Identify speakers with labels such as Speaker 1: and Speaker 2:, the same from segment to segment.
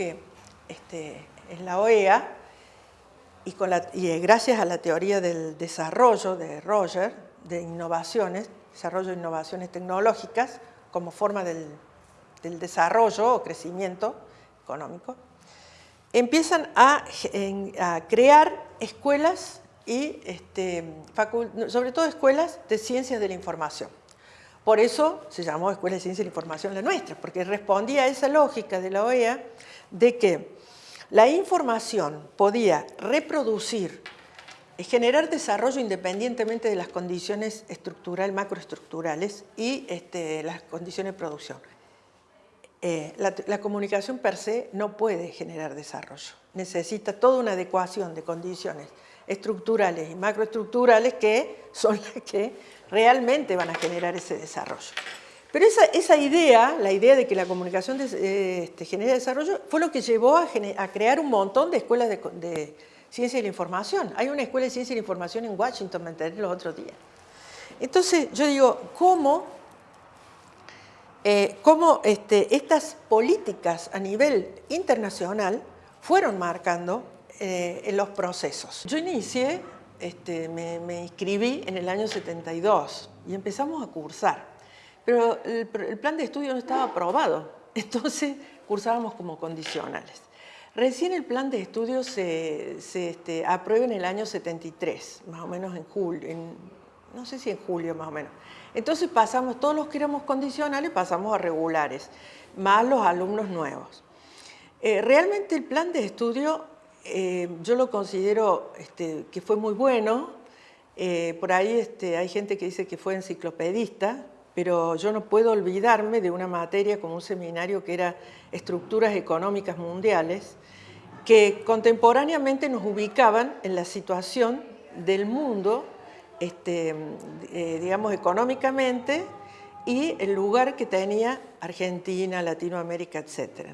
Speaker 1: que este, en la OEA, y, y gracias a la teoría del desarrollo de Roger, de innovaciones, desarrollo de innovaciones tecnológicas como forma del, desarrollo o crecimiento económico, empiezan a, crear escuelas y este, sobre todo escuelas de ciencias de la información. Por eso se llamó Escuela de Ciencia de Información la nuestra, porque respondía a esa lógica de la OEA de que la información podía reproducir generar desarrollo independientemente de las condiciones estructurales, macroestructurales y este, las condiciones de producción. Eh, la, comunicación per se no puede generar desarrollo. Necesita toda una adecuación de condiciones estructurales y macroestructurales que son las que realmente van a generar ese desarrollo. Pero esa, idea, la idea de que la comunicación este, genera desarrollo, fue lo que llevó a, crear un montón de escuelas de Ciencia de la Información. Hay una escuela de Ciencia de la Información en Washington, me enteré los otros días. Entonces, yo digo, ¿cómo, eh, este, estas políticas a nivel internacional fueron marcando eh, en los procesos? Yo inicié, este, me, me, inscribí en el año 72 y empezamos a cursar, pero el, el plan de estudio no estaba aprobado, entonces cursábamos como condicionales. Recién el plan de estudio se, este, aprueba en el año 73, más o menos en julio, no sé si en julio más o menos. Entonces pasamos, todos los que éramos condicionales pasamos a regulares, más los alumnos nuevos. Eh, realmente el plan de estudio eh, yo lo considero este, que fue muy bueno, eh, por ahí este, hay gente que dice que fue enciclopedista, pero yo no puedo olvidarme de una materia como un seminario que era Estructuras Económicas Mundiales, que contemporáneamente nos ubicaban en la situación del mundo, este, eh, digamos, económicamente, y el lugar que tenía Argentina, Latinoamérica, etc.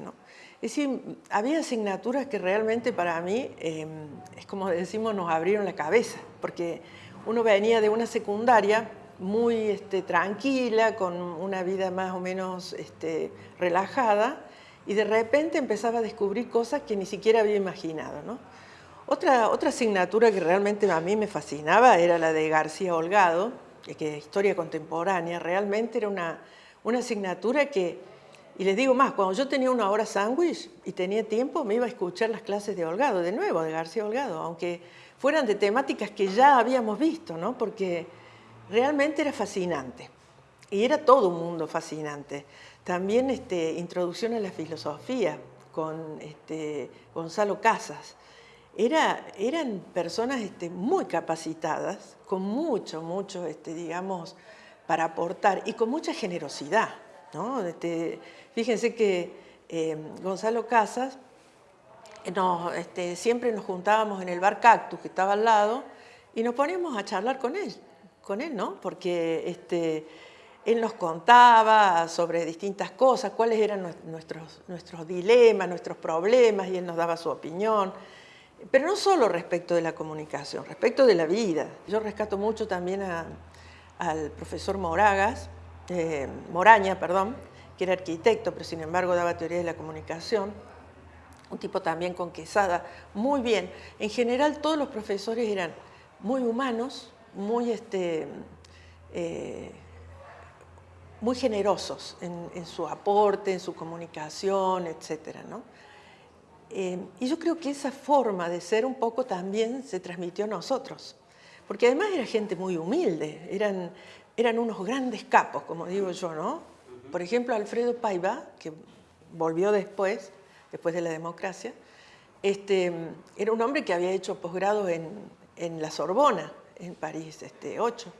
Speaker 1: Es decir, había asignaturas que realmente para mí, em, es como decimos, nos abrieron la cabeza, porque uno venía de una secundaria muy este, tranquila, con una vida más o menos este, relajada, y de repente empezaba a descubrir cosas que ni siquiera había imaginado. ¿no? Otra, otra asignatura que realmente a mí me fascinaba era la de García Holgado, que es historia contemporánea, realmente era una, una asignatura que, y les digo más, cuando yo tenía una hora sándwich y tenía tiempo, me iba a escuchar las clases de Holgado, de nuevo, de García Holgado, aunque fueran de temáticas que ya habíamos visto, ¿no? porque realmente era fascinante. Y era todo un mundo fascinante. También este, introducción a la filosofía con este, Gonzalo Casas. eran personas este, muy capacitadas, con mucho, mucho, este, digamos, para aportar y con mucha generosidad. Este, fíjense que eh, Gonzalo Casas, siempre nos juntábamos en el bar Cactus, que estaba al lado, y nos poníamos a charlar con él, con él, ¿no? Porque este, él nos contaba sobre distintas cosas, cuáles eran nuestros, nuestros dilemas, nuestros problemas, y él nos daba su opinión. Pero no solo respecto de la comunicación, respecto de la vida. Yo rescato mucho también al profesor Moragas, eh, Moraña, perdón, que era arquitecto, pero sin embargo daba teoría de la comunicación. Un tipo también con quesada, muy bien. En general todos los profesores eran muy humanos, muy este, eh, muy generosos en, su aporte, en su comunicación, etc. Eh, y yo creo que esa forma de ser un poco también se transmitió a nosotros, porque además era gente muy humilde, eran, eran unos grandes capos, como digo yo, ¿no? Por ejemplo, Alfredo Paiva, que volvió después, después de la democracia, este, era un hombre que había hecho posgrado en, en la Sorbona, en París este, 8,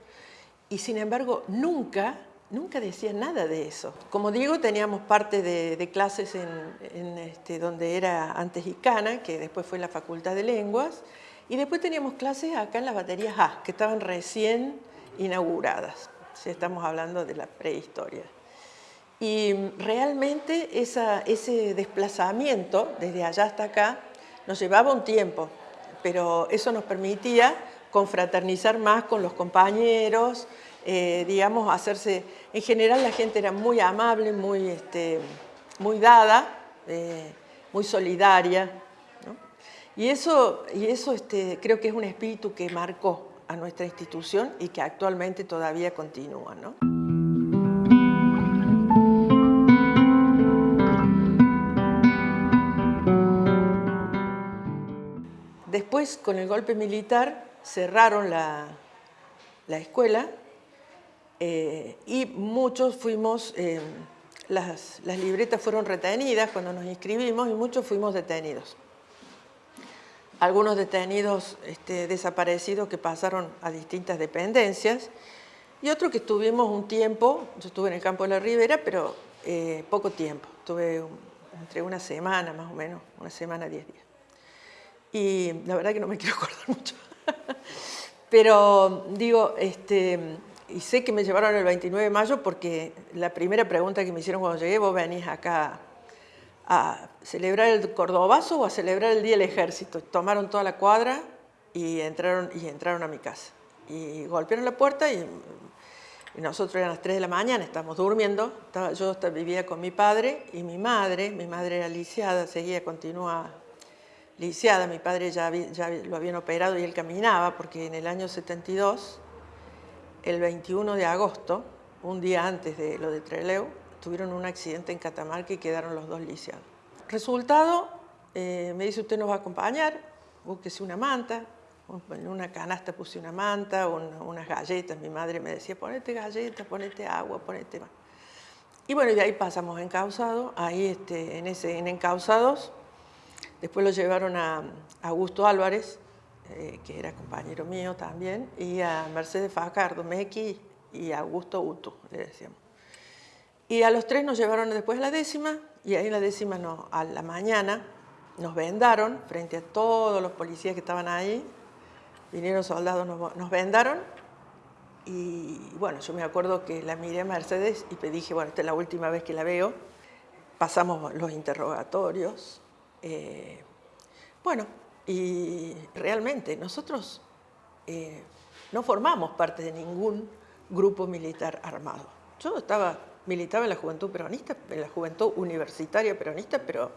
Speaker 1: y sin embargo nunca nunca decía nada de eso. Como digo, teníamos parte de, clases en, este, donde era antes ICANA, que después fue la Facultad de Lenguas, y después teníamos clases acá en las baterías A, que estaban recién inauguradas. Si estamos hablando de la prehistoria. Y realmente ese desplazamiento desde allá hasta acá nos llevaba un tiempo, pero eso nos permitía confraternizar más con los compañeros, eh, digamos, hacerse... En general la gente era muy amable, muy, este, muy dada, eh, muy solidaria. Y eso, y eso este, creo que es un espíritu que marcó a nuestra institución y que actualmente todavía continúa. ¿no? Después, con el golpe militar, cerraron la, escuela eh, y muchos fuimos, eh, las, libretas fueron retenidas cuando nos inscribimos y muchos fuimos detenidos. Algunos detenidos este, desaparecidos que pasaron a distintas dependencias y otros que estuvimos un tiempo, yo estuve en el campo de la Ribera, pero eh, poco tiempo, estuve entre una semana más o menos, una semana, diez días. Y la verdad que no me quiero acordar mucho. Pero digo, este, y sé que me llevaron el 29 de mayo porque la primera pregunta que me hicieron cuando llegué, vos venís acá a celebrar el Cordobazo o a celebrar el Día del Ejército. Tomaron toda la cuadra y entraron, y entraron a mi casa. Y golpearon la puerta y, nosotros eran las 3 de la mañana, estábamos durmiendo. yo vivía con mi padre y mi madre, mi madre era lisiada, seguía, continúa lisiada, mi padre ya, lo habían operado y él caminaba, porque en el año 72, el 21 de agosto, un día antes de lo de Treleu, tuvieron un accidente en Catamarca y quedaron los dos lisiados. Resultado, eh, me dice, usted nos va a acompañar, búsquese una manta, en una canasta puse una manta, unas galletas, mi madre me decía, ponete galletas, ponete agua, ponete más. Y bueno, y ahí pasamos encausados, ahí este, en, ese, en encausados Después lo llevaron a Augusto Álvarez, eh, que era compañero mío también, y a Mercedes Fajardo, Mequi y a Augusto Uto, le decíamos. Y a los tres nos llevaron después a la décima, y ahí en la décima no, a la mañana nos vendaron frente a todos los policías que estaban ahí, vinieron soldados, nos, vendaron, y bueno, yo me acuerdo que la miré a Mercedes y dije, bueno, esta es la última vez que la veo, pasamos los interrogatorios, eh, bueno, y realmente nosotros eh, no formamos parte de ningún grupo militar armado. Yo estaba, militaba en la juventud peronista, en la juventud universitaria peronista, pero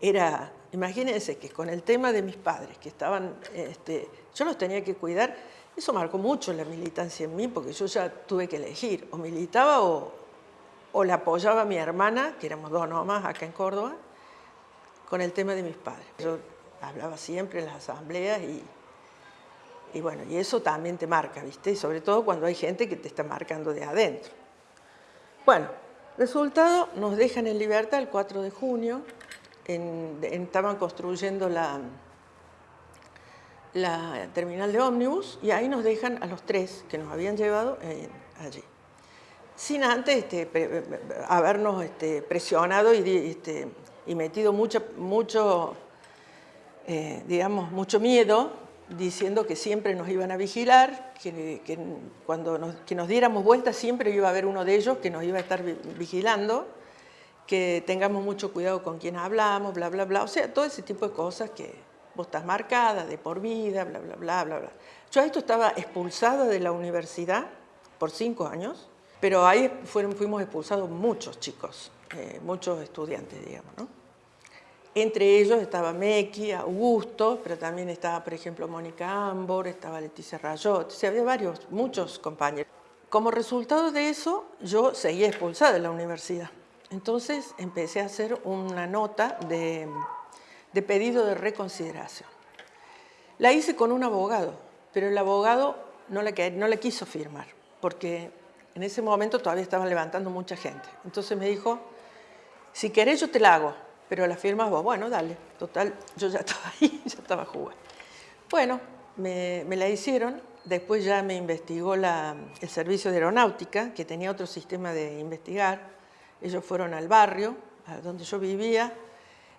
Speaker 1: era, imagínense que con el tema de mis padres, que estaban, este, yo los tenía que cuidar, eso marcó mucho la militancia en mí, porque yo ya tuve que elegir, o militaba o, o la apoyaba mi hermana, que éramos dos nomás acá en Córdoba, con el tema de mis padres. Yo hablaba siempre en las asambleas y, y bueno, y eso también te marca, ¿viste? Y sobre todo cuando hay gente que te está marcando de adentro. Bueno, resultado, nos dejan en libertad el 4 de junio, estaban construyendo la, la terminal de ómnibus y ahí nos dejan a los tres que nos habían llevado eh, allí. Sin antes este, habernos este, presionado y este, y metido mucho, mucho, eh, digamos, mucho miedo, diciendo que siempre nos iban a vigilar, que, cuando nos, que nos diéramos vuelta siempre iba a haber uno de ellos que nos iba a estar vigilando, que tengamos mucho cuidado con quién hablamos, bla, bla, bla. O sea, todo ese tipo de cosas que vos estás marcada, de por vida, bla, bla, bla, bla, bla. Yo a esto estaba expulsada de la universidad por cinco años, pero ahí fueron, fuimos expulsados muchos chicos. Eh, muchos estudiantes, digamos. ¿no? Entre ellos estaba Mequi, Augusto, pero también estaba, por ejemplo, Mónica Ambor, estaba Leticia Rayot, o había varios, muchos compañeros. Como resultado de eso, yo seguía expulsada de la universidad. Entonces empecé a hacer una nota de, de pedido de reconsideración. La hice con un abogado, pero el abogado no la, no la quiso firmar, porque en ese momento todavía estaban levantando mucha gente. Entonces me dijo, si querés yo te la hago, pero la firmas vos. Bueno, dale, total, yo ya estaba ahí, ya estaba jugando. Bueno, me, la hicieron, después ya me investigó el servicio de aeronáutica, que tenía otro sistema de investigar. Ellos fueron al barrio, donde yo vivía,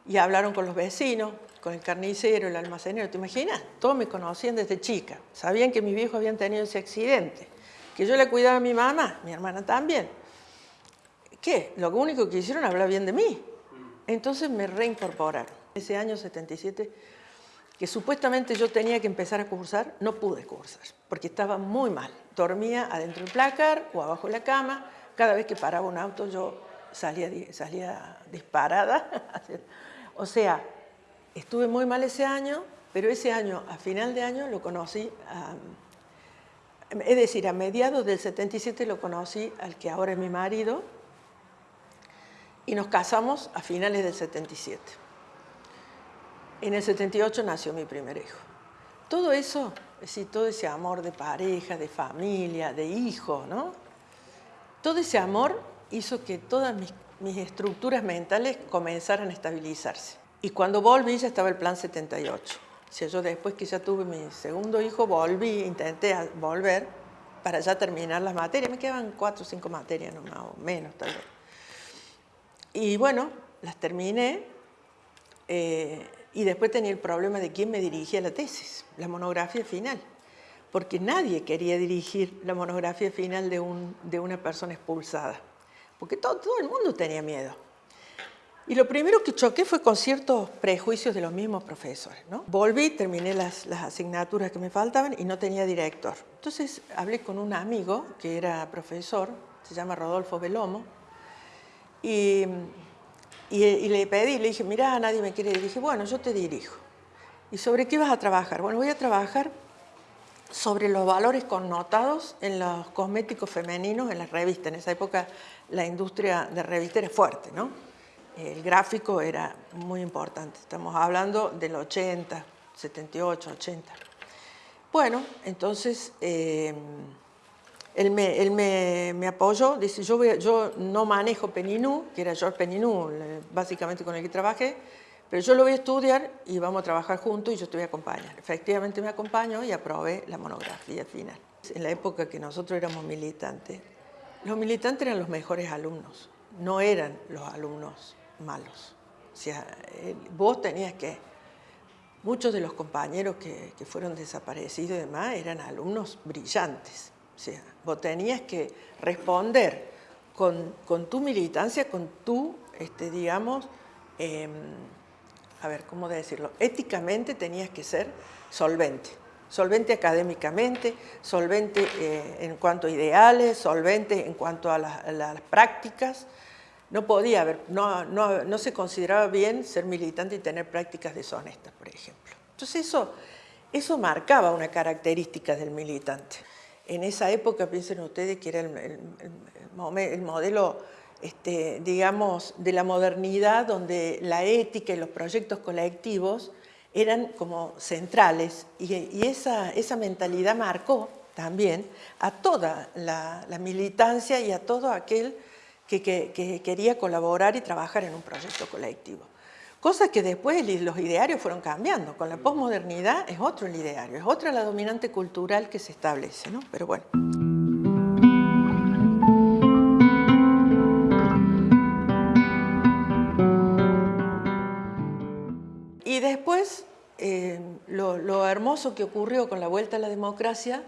Speaker 1: y hablaron con los vecinos, con el carnicero, el almacenero. ¿Te imaginas? Todos me conocían desde chica. Sabían que mis viejos habían tenido ese accidente. Que yo le cuidaba a mi mamá, mi hermana también. ¿Qué? Lo único que hicieron hablar bien de mí. Entonces me reincorporaron. Ese año 77, que supuestamente yo tenía que empezar a cursar, no pude cursar, porque estaba muy mal. Dormía adentro del placar o abajo de la cama. Cada vez que paraba un auto yo salía, salía disparada. O sea, estuve muy mal ese año, pero ese año, a final de año, lo conocí, es decir, a mediados del 77 lo conocí al que ahora es mi marido, y nos casamos a finales del 77. En el 78 nació mi primer hijo. Todo eso, es decir, todo ese amor de pareja, de familia, de hijo, ¿no? Todo ese amor hizo que todas mis, mis estructuras mentales comenzaran a estabilizarse. Y cuando volví ya estaba el plan 78. O sea, yo después que ya tuve mi segundo hijo, volví, intenté volver para ya terminar las materias. Me quedaban cuatro o cinco materias, no más o menos tal vez. Y bueno, las terminé eh, y después tenía el problema de quién me dirigía la tesis, la monografía final. Porque nadie quería dirigir la monografía final de, un, de una persona expulsada. Porque todo, todo el mundo tenía miedo. Y lo primero que choqué fue con ciertos prejuicios de los mismos profesores. ¿no? Volví, terminé las, las, asignaturas que me faltaban y no tenía director. Entonces hablé con un amigo que era profesor, se llama Rodolfo Belomo, y, le pedí, le dije, mira, nadie me quiere dirigir. Bueno, yo te dirijo. ¿Y sobre qué vas a trabajar? Bueno, voy a trabajar sobre los valores connotados en los cosméticos femeninos en las revistas. En esa época la industria de revistas era fuerte, ¿no? El gráfico era muy importante. Estamos hablando del 80, 78, 80. Bueno, entonces... Eh, él me, apoyó, dice, yo, yo no manejo Peninú, que era George Peninú, básicamente con el que trabajé, pero yo lo voy a estudiar y vamos a trabajar juntos y yo te voy a acompañar. Efectivamente me acompañó y aprobé la monografía final. En la época que nosotros éramos militantes, los militantes eran los mejores alumnos, no eran los alumnos malos. O sea, vos tenías que... Muchos de los compañeros que, que fueron desaparecidos y demás eran alumnos brillantes o sea, vos tenías que responder con, tu militancia, con tu, este, digamos, em, a ver, ¿cómo decirlo? Éticamente tenías que ser solvente. Solvente académicamente, solvente eh, en cuanto a ideales, solvente en cuanto a, las prácticas. No podía haber, no, no, se consideraba bien ser militante y tener prácticas deshonestas, por ejemplo. Entonces eso, eso marcaba una característica del militante. En esa época, piensen ustedes que era el, modelo, este, digamos, de la modernidad, donde la ética y los proyectos colectivos eran como centrales y, esa, esa, mentalidad marcó también a toda la, militancia y a todo aquel que quería colaborar y trabajar en un proyecto colectivo. Cosa que después los idearios fueron cambiando. Con la posmodernidad es otro el ideario, es otra la dominante cultural que se establece, ¿no? Pero bueno. Y después, eh, lo, hermoso que ocurrió con la vuelta a la democracia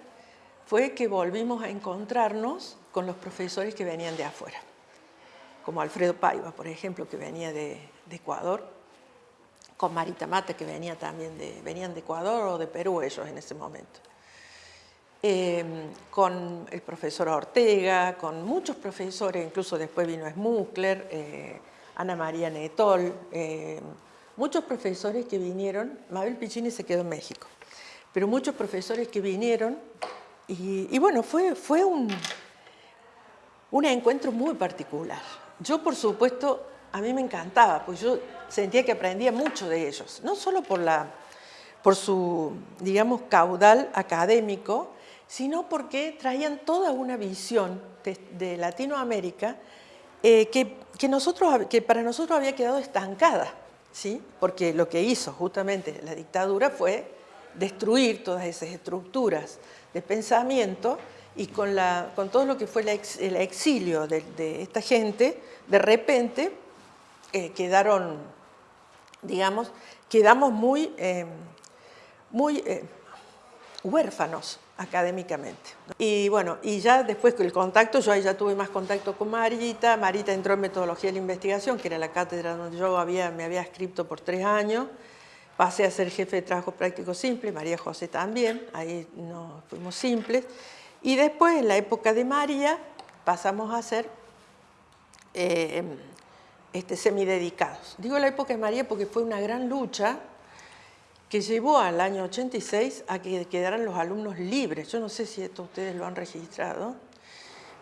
Speaker 1: fue que volvimos a encontrarnos con los profesores que venían de afuera, como Alfredo Paiva, por ejemplo, que venía de Ecuador, con Marita Mate, que venía también de, venían de Ecuador o de Perú ellos en ese momento. Em, con el profesor Ortega, con muchos profesores, incluso después vino Smukler, eh, Ana María Netol, em, muchos profesores que vinieron, Mabel Piccini se quedó en México, pero muchos profesores que vinieron y, bueno, fue, fue un, un encuentro muy particular. Yo, por supuesto, a mí me encantaba, pues yo sentía que aprendía mucho de ellos, no solo por, la, por su, digamos, caudal académico, sino porque traían toda una visión de, Latinoamérica eh, que, que, nosotros, que para nosotros había quedado estancada, ¿sí? porque lo que hizo justamente la dictadura fue destruir todas esas estructuras de pensamiento y con, la, con todo lo que fue el exilio de, esta gente, de repente eh, quedaron, digamos, quedamos muy, eh, muy eh, huérfanos académicamente. Y bueno, y ya después el contacto, yo ahí ya tuve más contacto con Marita, Marita entró en Metodología de la Investigación, que era la cátedra donde yo había, me había escrito por tres años, pasé a ser jefe de trabajo práctico simple, María José también, ahí nos fuimos simples, y después en la época de María pasamos a ser este, semidedicados. Digo la época de María porque fue una gran lucha que llevó al año 86 a que quedaran los alumnos libres. Yo no sé si esto ustedes lo han registrado,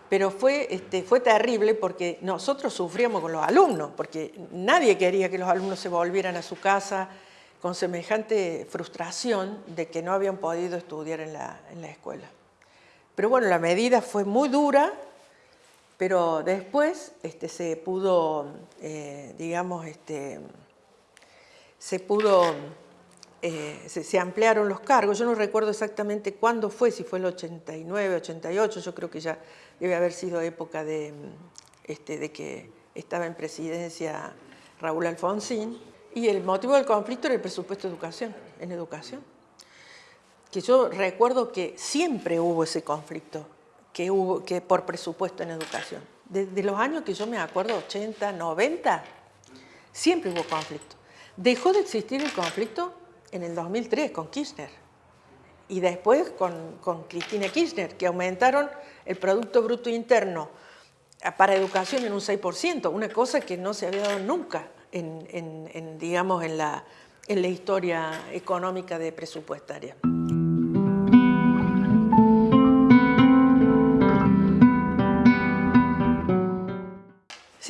Speaker 1: pero fue, este, fue terrible porque nosotros sufríamos con los alumnos, porque nadie quería que los alumnos se volvieran a su casa con semejante frustración de que no habían podido estudiar en la, escuela. Pero bueno, la medida fue muy dura, pero después este, se pudo, eh, digamos, este, se pudo eh, se, ampliaron los cargos. Yo no recuerdo exactamente cuándo fue, si fue el 89, 88, yo creo que ya debe haber sido época de, este, de que estaba en presidencia Raúl Alfonsín. Y el motivo del conflicto era el presupuesto de educación, en educación. Que yo recuerdo que siempre hubo ese conflicto, que por presupuesto en educación. Desde los años que yo me acuerdo, 80, 90, siempre hubo conflicto. Dejó de existir el conflicto en el 2003 con Kirchner y después con, Cristina Kirchner, que aumentaron el Producto Bruto Interno para educación en un 6%, una cosa que no se había dado nunca en, digamos, en la, en la historia económica de presupuestaria.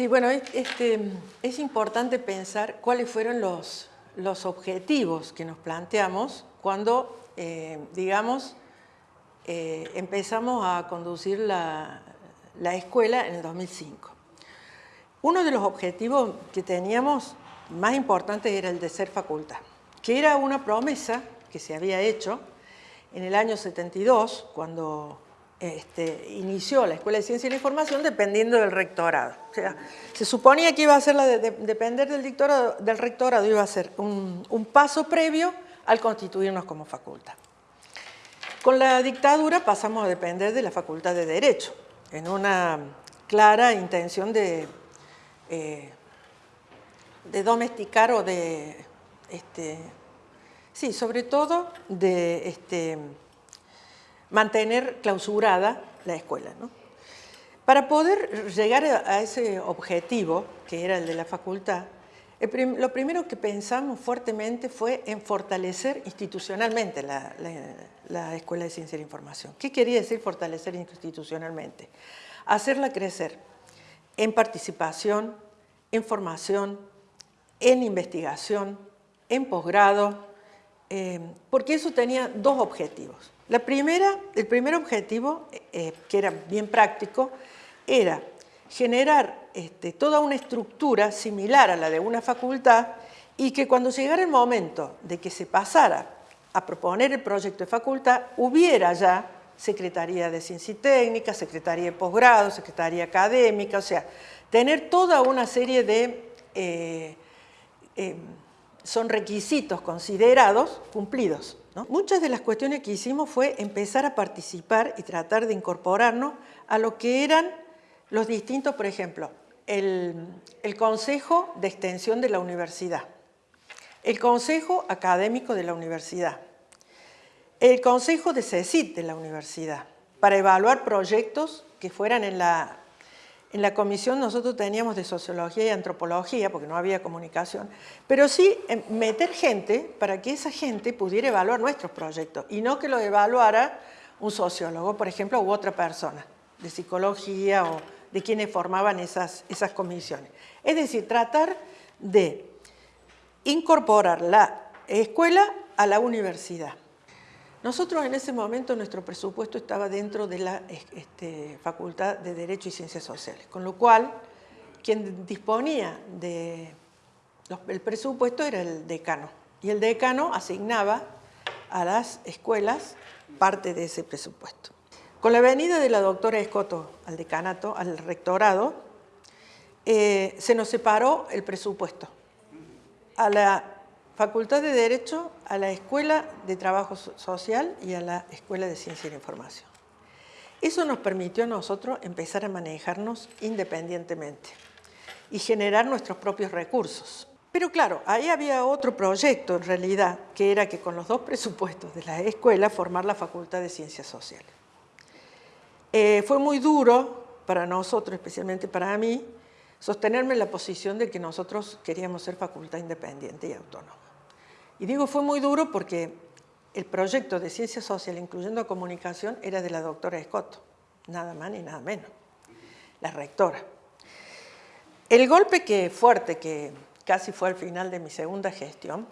Speaker 1: Sí, bueno, este, es importante pensar cuáles fueron los, los objetivos que nos planteamos cuando, eh, digamos, eh, empezamos a conducir la, escuela en el 2005. Uno de los objetivos que teníamos más importantes era el de ser facultad, que era una promesa que se había hecho en el año 72, cuando este, inició la Escuela de Ciencia y la Información dependiendo del rectorado. O sea, se suponía que iba a ser la de, depender del, dictorado, del rectorado, iba a ser un, paso previo al constituirnos como facultad. Con la dictadura pasamos a depender de la Facultad de Derecho, en una clara intención de, eh, domesticar o de, este, sí, sobre todo de este, mantener clausurada la escuela. Para poder llegar a ese objetivo, que era el de la facultad, lo primero que pensamos fuertemente fue en fortalecer institucionalmente la, la, Escuela de Ciencia e Información. ¿Qué quería decir fortalecer institucionalmente? Hacerla crecer en participación, en formación, en investigación, en posgrado, eh, porque eso tenía dos objetivos. El primer objetivo, eh, que era bien práctico, era generar este, toda una estructura similar a la de una facultad y que cuando llegara el momento de que se pasara a proponer el proyecto de facultad, hubiera ya Secretaría de Ciencia y Técnica, Secretaría de Posgrado, Secretaría Académica, o sea, tener toda una serie de... Eh, son requisitos considerados cumplidos. Muchas de las cuestiones que hicimos fue empezar a participar y tratar de incorporarnos a lo que eran los distintos, por ejemplo, el, Consejo de Extensión de la Universidad, el Consejo Académico de la Universidad, el Consejo de CECIT de la Universidad, para evaluar proyectos que fueran en la en la comisión nosotros teníamos de sociología y antropología, porque no había comunicación, pero sí eh, meter gente para que esa gente pudiera evaluar nuestros proyectos y no que lo evaluara un sociólogo, por ejemplo, u otra persona de psicología o de quienes formaban esas, esas comisiones. Es decir, tratar de incorporar la escuela a la universidad. Nosotros en ese momento nuestro presupuesto estaba dentro de la este, Facultad de Derecho y Ciencias Sociales, con lo cual quien disponía del presupuesto era el decano y el decano asignaba a las escuelas parte de ese presupuesto. Con la venida de la doctora Escoto al decanato, al rectorado, eh, se nos separó el presupuesto. A la Facultad de Derecho, a la Escuela de Trabajo Social y a la Escuela de Ciencia y la Información. Eso nos permitió a nosotros empezar a manejarnos independientemente y generar nuestros propios recursos. Pero claro, ahí había otro proyecto en realidad, que era que con los dos presupuestos de la escuela formar la Facultad de Ciencias Sociales. Eh, fue muy duro para nosotros, especialmente para mí, sostenerme en la posición de que nosotros queríamos ser facultad independiente y autónoma. Y digo fue muy duro porque el proyecto de ciencia social, incluyendo comunicación, era de la doctora Escoto, nada más ni nada menos, la rectora. El golpe que fuerte, que casi fue al final de mi segunda gestión,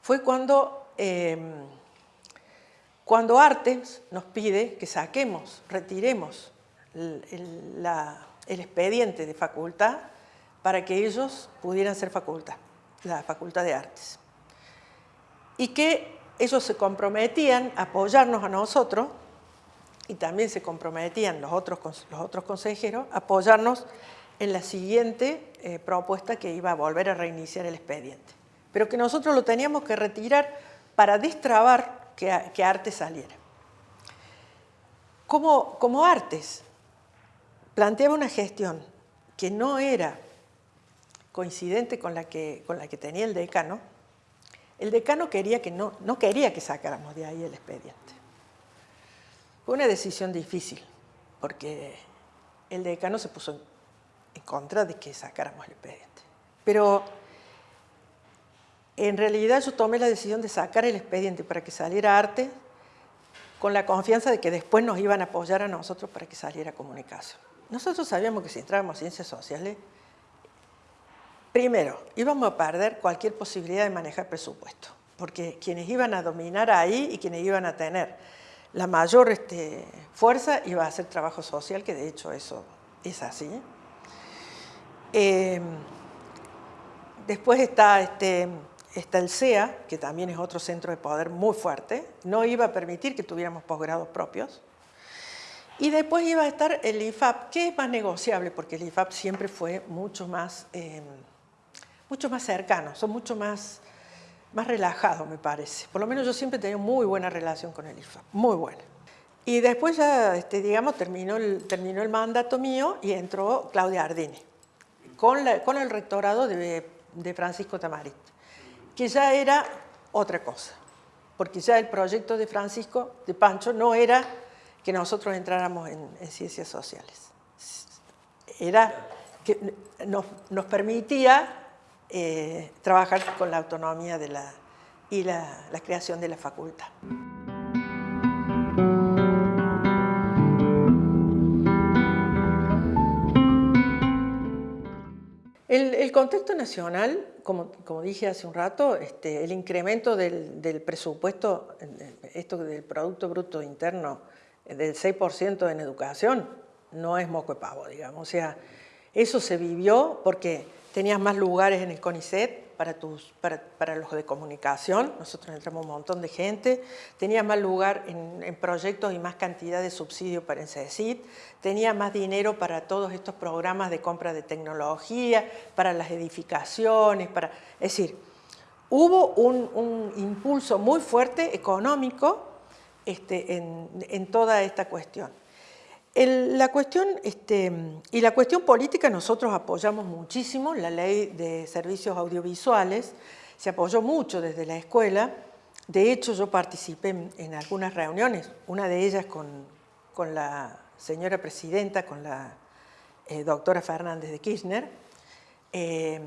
Speaker 1: fue cuando, em, cuando Artes nos pide que saquemos, retiremos el, el expediente de facultad para que ellos pudieran ser facultad, la Facultad de Artes. Y que ellos se comprometían a apoyarnos a nosotros y también se comprometían los otros, los otros consejeros a apoyarnos en la siguiente eh, propuesta que iba a volver a reiniciar el expediente. Pero que nosotros lo teníamos que retirar para destrabar que, que Artes saliera. Como, como Artes planteaba una gestión que no era coincidente con la que, con la que tenía el decano, el decano quería que no, no quería que sacáramos de ahí el expediente. Fue una decisión difícil, porque el decano se puso en contra de que sacáramos el expediente. Pero en realidad yo tomé la decisión de sacar el expediente para que saliera arte con la confianza de que después nos iban a apoyar a nosotros para que saliera comunicación. Nosotros sabíamos que si entrábamos ciencias sociales Primero, íbamos a perder cualquier posibilidad de manejar presupuesto, porque quienes iban a dominar ahí y quienes iban a tener la mayor este, fuerza iba a hacer trabajo social, que de hecho eso es así. Em, después está, este, el CEA, que también es otro centro de poder muy fuerte, no iba a permitir que tuviéramos posgrados propios. Y después iba a estar el IFAP, que es más negociable, porque el IFAP siempre fue mucho más... Em, mucho más cercanos, son mucho más, más relajados, me parece. Por lo menos yo siempre he tenido muy buena relación con el IFA, muy buena. Y después ya, este, digamos, terminó el, terminó el mandato mío y entró Claudia Ardini, con, con el rectorado de, de Francisco Tamarit, que ya era otra cosa, porque ya el proyecto de Francisco, de Pancho, no era que nosotros entráramos en, en ciencias sociales. Era que nos, nos permitía eh, trabajar con la autonomía de la, y la, creación de la facultad. El, contexto nacional, como, como, dije hace un rato, este, el incremento del, del, presupuesto, esto del Producto Bruto Interno, del 6% en educación, no es moco de pavo, digamos. O sea, eso se vivió porque tenías más lugares en el CONICET para, los de comunicación, nosotros entramos un montón de gente, tenías más lugar en, proyectos y más cantidad de subsidio para CECIT, tenías más dinero para todos estos programas de compra de tecnología, para las edificaciones, para, es decir, hubo un, impulso muy fuerte económico este, en, en toda esta cuestión la cuestión, este, y la cuestión política nosotros apoyamos muchísimo, la ley de servicios audiovisuales, se apoyó mucho desde la escuela, de hecho yo participé en, algunas reuniones, una de ellas con, con la señora presidenta, con la eh, doctora Fernández de Kirchner, eh,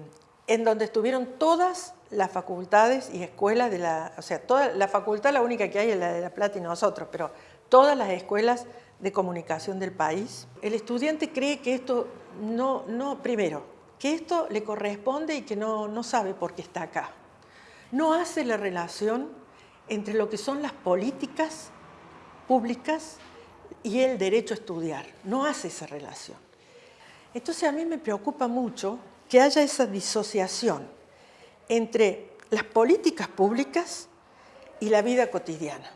Speaker 1: en donde estuvieron todas las facultades y escuelas de la, o sea, toda la facultad la única que hay es la de La Plata y nosotros, pero todas las escuelas de comunicación del país. El estudiante cree que esto no, no primero, que esto le corresponde y que no, no sabe por qué está acá. No hace la relación entre lo que son las políticas públicas y el derecho a estudiar. No hace esa relación. Entonces a mí me preocupa mucho que haya esa disociación entre las políticas públicas y la vida cotidiana.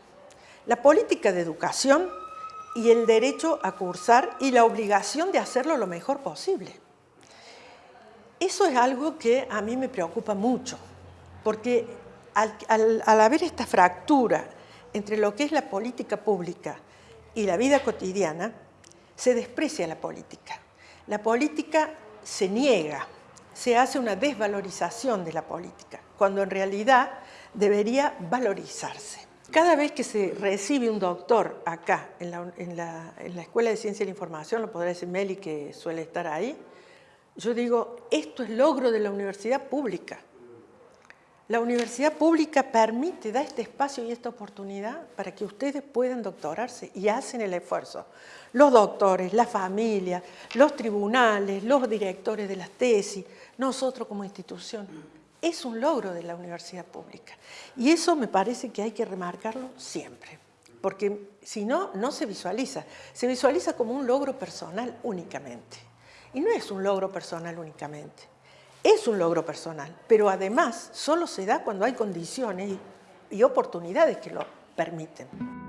Speaker 1: La política de educación y el derecho a cursar y la obligación de hacerlo lo mejor posible. Eso es algo que a mí me preocupa mucho, porque al, haber esta fractura entre lo que es la política pública y la vida cotidiana, se desprecia la política. La política se niega, se hace una desvalorización de la política, cuando en realidad debería valorizarse. Cada vez que se recibe un doctor acá, en la, Escuela de Ciencia de la Información, lo podrá decir Meli que suele estar ahí, yo digo, esto es logro de la universidad pública. La universidad pública permite, da este espacio y esta oportunidad para que ustedes puedan doctorarse y hacen el esfuerzo. Los doctores, la familia, los tribunales, los directores de las tesis, nosotros como institución. Es un logro de la universidad pública. Y eso me parece que hay que remarcarlo siempre, porque si no, no se visualiza. Se visualiza como un logro personal únicamente. Y no es un logro personal únicamente. Es un logro personal, pero además solo se da cuando hay condiciones y oportunidades que lo permiten.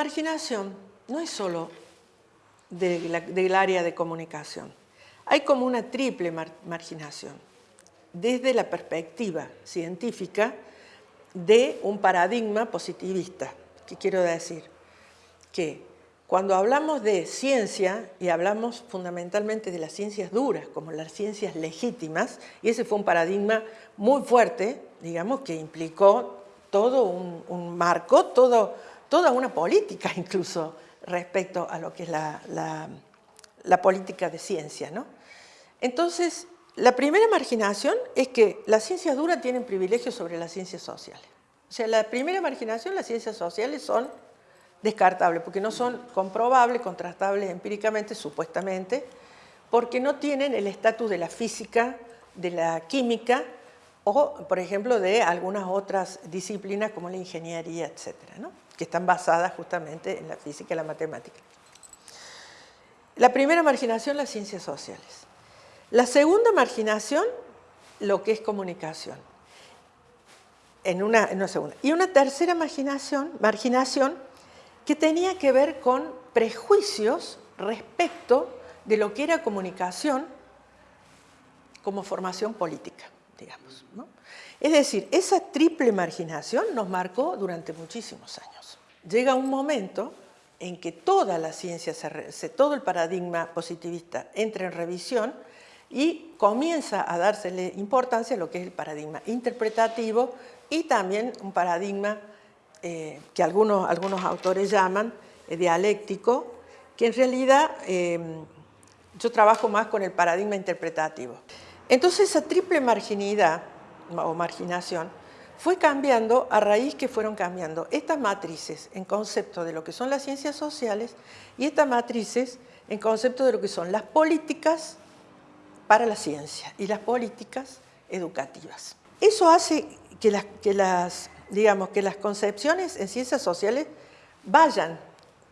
Speaker 1: Marginación no es solo del área de comunicación. Hay como una triple marginación. Desde la perspectiva científica, de un paradigma positivista. ¿Qué quiero decir? Que cuando hablamos de ciencia, y hablamos fundamentalmente de las ciencias duras, como las ciencias legítimas, y ese fue un paradigma muy fuerte, digamos, que implicó todo un, marco, todo, toda una política incluso respecto a lo que es la, política de ciencia. ¿no? Entonces, la primera marginación es que las ciencias duras tienen privilegios sobre las ciencias sociales. O sea, la primera marginación, las ciencias sociales son descartables, porque no son comprobables, contrastables empíricamente, supuestamente, porque no tienen el estatus de la física, de la química, o, por ejemplo, de algunas otras disciplinas como la ingeniería, etcétera, que están basadas justamente en la física y la matemática. La primera marginación, las ciencias sociales. La segunda marginación, lo que es comunicación. En una, segunda. Y una tercera marginación, marginación que tenía que ver con prejuicios respecto de lo que era comunicación como formación política, digamos. Es decir, esa triple marginación nos marcó durante muchísimos años. Llega un momento en que toda la ciencia, todo el paradigma positivista entra en revisión y comienza a dársele importancia a lo que es el paradigma interpretativo y también un paradigma eh, que algunos, autores llaman eh, dialéctico, que en realidad eh, yo trabajo más con el paradigma interpretativo. Entonces esa triple marginidad o marginación fue cambiando a raíz que fueron cambiando estas matrices en concepto de lo que son las ciencias sociales y estas matrices en concepto de lo que son las políticas para la ciencia y las políticas educativas. Eso hace que las, que las, digamos, que las concepciones en ciencias sociales vayan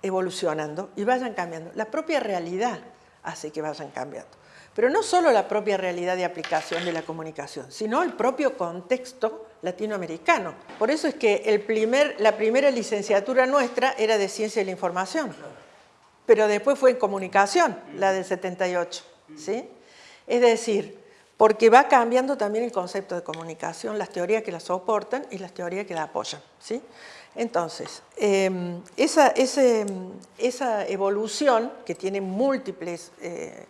Speaker 1: evolucionando y vayan cambiando. La propia realidad hace que vayan cambiando. Pero no solo la propia realidad de aplicación de la comunicación, sino el propio contexto latinoamericano. Por eso es que la primera licenciatura nuestra era de Ciencia de la Información, pero después fue en Comunicación, la del 78. ¿sí? Es decir, porque va cambiando también el concepto de comunicación, las teorías que la soportan y las teorías que la apoyan. ¿sí? Entonces, em, esa, esa, evolución que tiene múltiples, eh,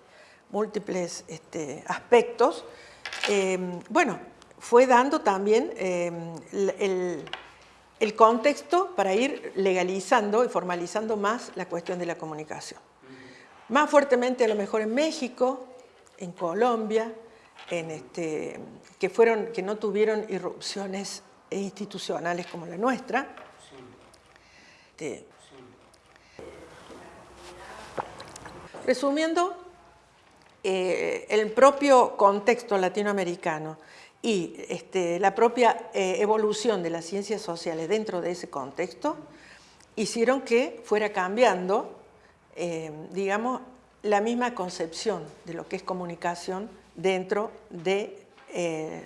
Speaker 1: múltiples este, aspectos, em, bueno, fue dando también em, el, el contexto para ir legalizando y formalizando más la cuestión de la comunicación. Más fuertemente a lo mejor en México, en Colombia, en este, que, fueron, que no tuvieron irrupciones institucionales como la nuestra. Este, resumiendo, eh, el propio contexto latinoamericano y este, la propia eh, evolución de las ciencias sociales dentro de ese contexto hicieron que fuera cambiando, eh, digamos, la misma concepción de lo que es comunicación dentro de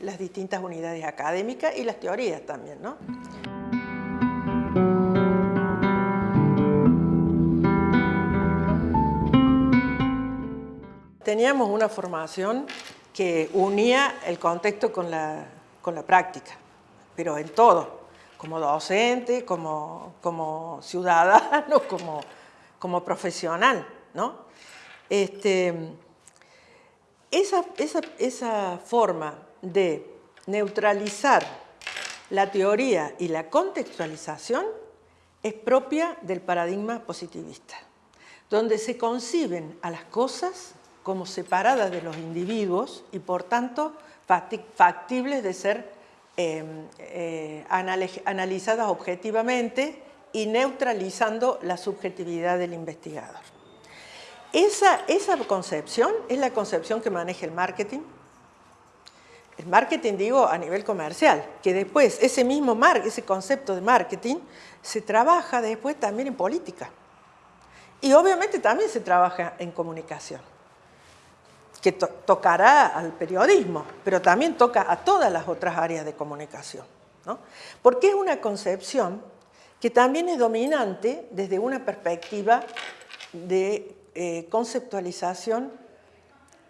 Speaker 1: las distintas unidades académicas y las teorías también. ¿no? Teníamos una formación que unía el contexto con la, con la práctica, pero en todo, como docente, como, como ciudadano, como, como profesional. ¿no? Este, esa, esa, esa forma de neutralizar la teoría y la contextualización es propia del paradigma positivista, donde se conciben a las cosas como separadas de los individuos y por tanto factibles de ser em, eh, analizadas objetivamente y neutralizando la subjetividad del investigador. Esa, esa concepción es la concepción que maneja el marketing, el marketing digo a nivel comercial, que después ese mismo mar, ese concepto de marketing se trabaja después también en política. Y obviamente también se trabaja en comunicación, que tocará al periodismo, pero también toca a todas las otras áreas de comunicación. ¿no? Porque es una concepción que también es dominante desde una perspectiva de eh, conceptualización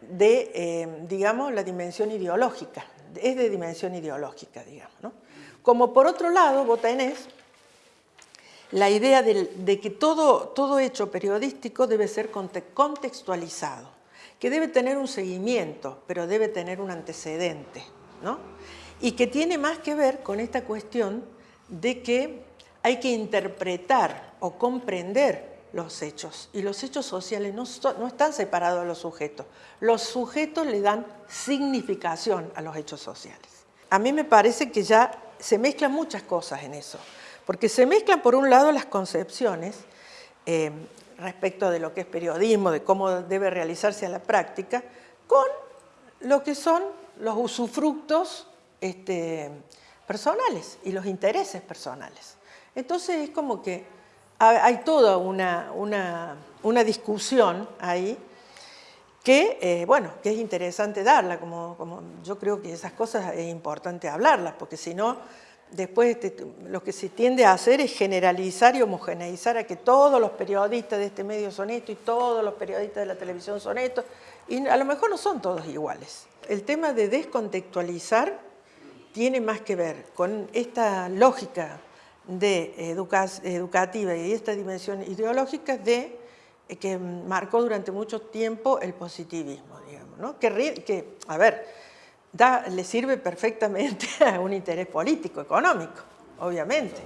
Speaker 1: de, eh, digamos, la dimensión ideológica, es de dimensión ideológica, digamos. ¿no? Como por otro lado, vos la idea de, que todo, todo hecho periodístico debe ser contextualizado, que debe tener un seguimiento, pero debe tener un antecedente, ¿no? Y que tiene más que ver con esta cuestión de que hay que interpretar o comprender los hechos. Y los hechos sociales no, están separados de los sujetos. Los sujetos le dan significación a los hechos sociales. A mí me parece que ya se mezclan muchas cosas en eso. Porque se mezclan por un lado las concepciones eh, respecto de lo que es periodismo, de cómo debe realizarse a la práctica, con lo que son los usufructos este, personales y los intereses personales. Entonces es como que hay toda una, una, discusión ahí que, eh, bueno, que es interesante darla, como, como, yo creo que esas cosas es importante hablarlas, porque si no, después lo que se tiende a hacer es generalizar y homogeneizar a que todos los periodistas de este medio son esto y todos los periodistas de la televisión son esto, y a lo mejor no son todos iguales. El tema de descontextualizar tiene más que ver con esta lógica de educativa y esta dimensión ideológica de, eh, que marcó durante mucho tiempo el positivismo, digamos, ¿no? que, a ver, da, le sirve perfectamente a un interés político, económico, obviamente.